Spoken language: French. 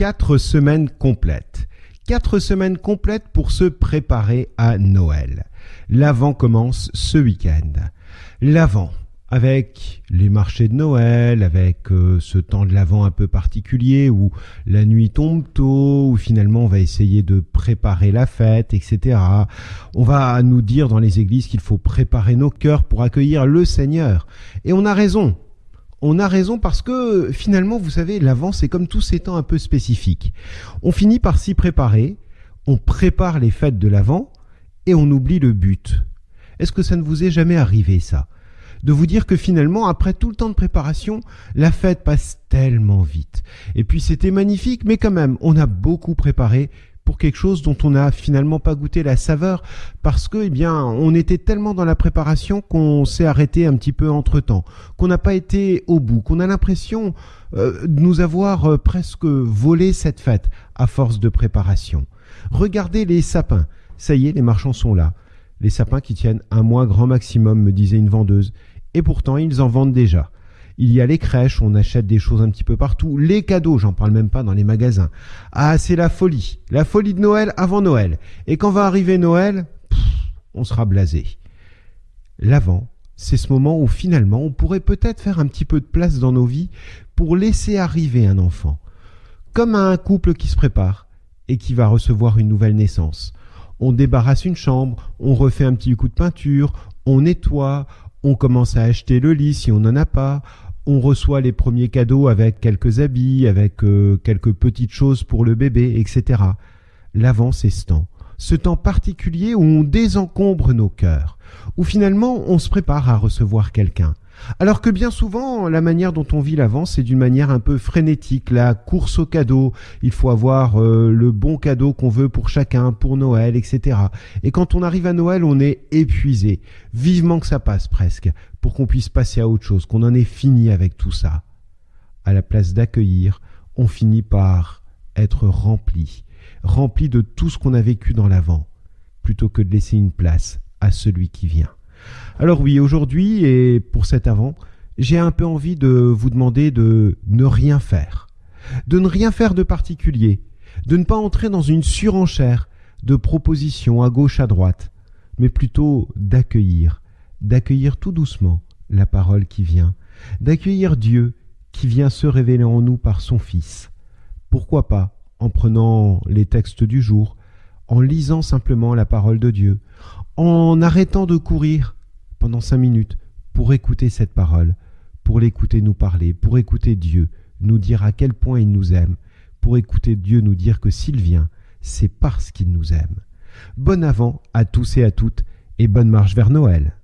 quatre semaines complètes. Quatre semaines complètes pour se préparer à Noël. L'Avent commence ce week-end. L'Avent, avec les marchés de Noël, avec euh, ce temps de l'Avent un peu particulier où la nuit tombe tôt, où finalement on va essayer de préparer la fête, etc. On va nous dire dans les églises qu'il faut préparer nos cœurs pour accueillir le Seigneur. Et on a raison. On a raison parce que finalement, vous savez, l'Avent, c'est comme tous ces temps un peu spécifiques. On finit par s'y préparer, on prépare les fêtes de l'Avent et on oublie le but. Est-ce que ça ne vous est jamais arrivé ça? De vous dire que finalement, après tout le temps de préparation, la fête passe tellement vite. Et puis c'était magnifique, mais quand même, on a beaucoup préparé pour quelque chose dont on n'a finalement pas goûté la saveur parce que, eh bien, on était tellement dans la préparation qu'on s'est arrêté un petit peu entre temps, qu'on n'a pas été au bout, qu'on a l'impression euh, de nous avoir euh, presque volé cette fête à force de préparation. Regardez les sapins. Ça y est, les marchands sont là. Les sapins qui tiennent un mois grand maximum, me disait une vendeuse. Et pourtant, ils en vendent déjà. Il y a les crèches, on achète des choses un petit peu partout. Les cadeaux, j'en parle même pas dans les magasins. Ah, c'est la folie. La folie de Noël avant Noël. Et quand va arriver Noël, on sera blasé. L'avant, c'est ce moment où finalement on pourrait peut-être faire un petit peu de place dans nos vies pour laisser arriver un enfant. Comme un couple qui se prépare et qui va recevoir une nouvelle naissance. On débarrasse une chambre, on refait un petit coup de peinture, on nettoie, on commence à acheter le lit si on n'en a pas, on reçoit les premiers cadeaux avec quelques habits, avec euh, quelques petites choses pour le bébé, etc. L'avant, c'est ce temps. Ce temps particulier où on désencombre nos cœurs, où finalement on se prépare à recevoir quelqu'un. Alors que bien souvent, la manière dont on vit l'avance, c'est d'une manière un peu frénétique, la course au cadeau. Il faut avoir euh, le bon cadeau qu'on veut pour chacun, pour Noël, etc. Et quand on arrive à Noël, on est épuisé. Vivement que ça passe presque, pour qu'on puisse passer à autre chose, qu'on en ait fini avec tout ça. À la place d'accueillir, on finit par être rempli, rempli de tout ce qu'on a vécu dans l'avant, plutôt que de laisser une place à celui qui vient. Alors oui, aujourd'hui et pour cet avant, j'ai un peu envie de vous demander de ne rien faire, de ne rien faire de particulier, de ne pas entrer dans une surenchère de propositions à gauche à droite, mais plutôt d'accueillir, d'accueillir tout doucement la parole qui vient, d'accueillir Dieu qui vient se révéler en nous par son Fils. Pourquoi pas en prenant les textes du jour, en lisant simplement la parole de Dieu, en arrêtant de courir pendant cinq minutes pour écouter cette parole, pour l'écouter nous parler, pour écouter Dieu nous dire à quel point il nous aime, pour écouter Dieu nous dire que s'il vient, c'est parce qu'il nous aime. Bon avant à tous et à toutes et bonne marche vers Noël.